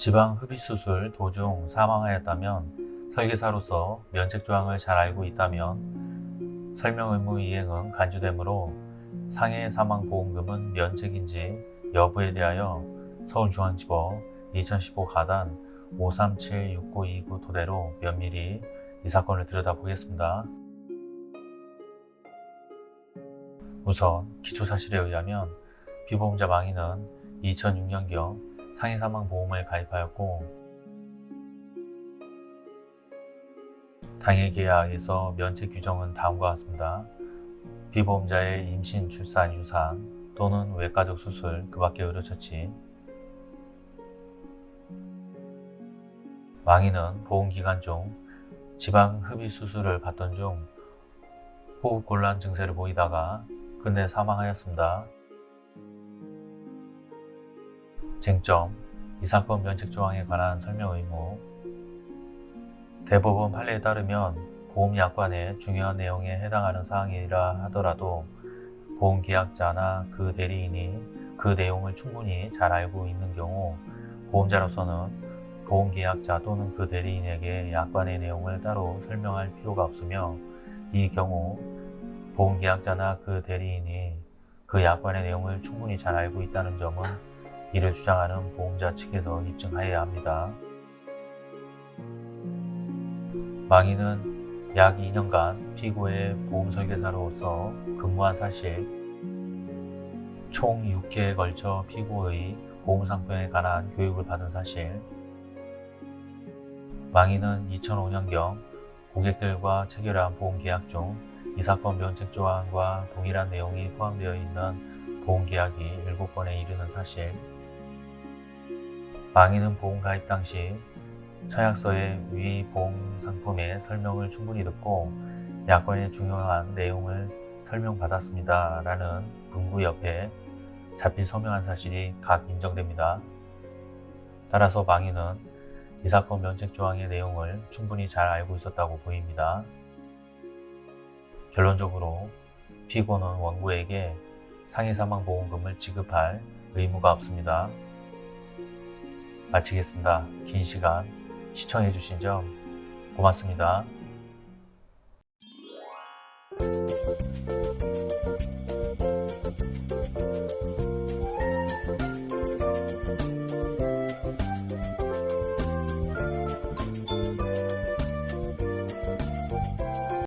지방 흡입수술 도중 사망하였다면 설계사로서 면책조항을 잘 알고 있다면 설명 의무 이행은 간주되므로 상해 사망보험금은 면책인지 여부에 대하여 서울중앙지법 2015 가단 5376929 토대로 면밀히 이 사건을 들여다보겠습니다. 우선 기초사실에 의하면 피보험자 망인은 2006년경 상해사망보험을 가입하였고 당해 계약에서 면책 규정은 다음과 같습니다. 피보험자의 임신, 출산, 유산 또는 외과적 수술 그 밖의 의료처치 망인은 보험기간 중 지방 흡입 수술을 받던 중 호흡곤란 증세를 보이다가 끝내 사망하였습니다. 쟁점, 이 사건 면책 조항에 관한 설명 의무. 대법원 판례에 따르면 보험약관의 중요한 내용에 해당하는 사항이라 하더라도 보험계약자나 그 대리인이 그 내용을 충분히 잘 알고 있는 경우 보험자로서는 보험계약자 또는 그 대리인에게 약관의 내용을 따로 설명할 필요가 없으며 이 경우 보험계약자나 그 대리인이 그 약관의 내용을 충분히 잘 알고 있다는 점은 이를 주장하는 보험자 측에서 입증하여야 합니다. 망인은 약 2년간 피고의 보험설계사로서 근무한 사실 총 6회에 걸쳐 피고의 보험상품에 관한 교육을 받은 사실 망인은 2005년경 고객들과 체결한 보험계약 중 이 사건 면책 조항과 동일한 내용이 포함되어 있는 보험계약이 7건에 이르는 사실 망인은 보험 가입 당시 서약서의 위 보험 상품의 설명을 충분히 듣고 약관의 중요한 내용을 설명받았습니다. 라는 문구 옆에 잡히 서명한 사실이 각 인정됩니다. 따라서 망인은 이 사건 면책 조항의 내용을 충분히 잘 알고 있었다고 보입니다. 결론적으로 피고는 원고에게 상해 사망 보험금을 지급할 의무가 없습니다. 마치겠습니다. 긴 시간 시청해주신 점 고맙습니다.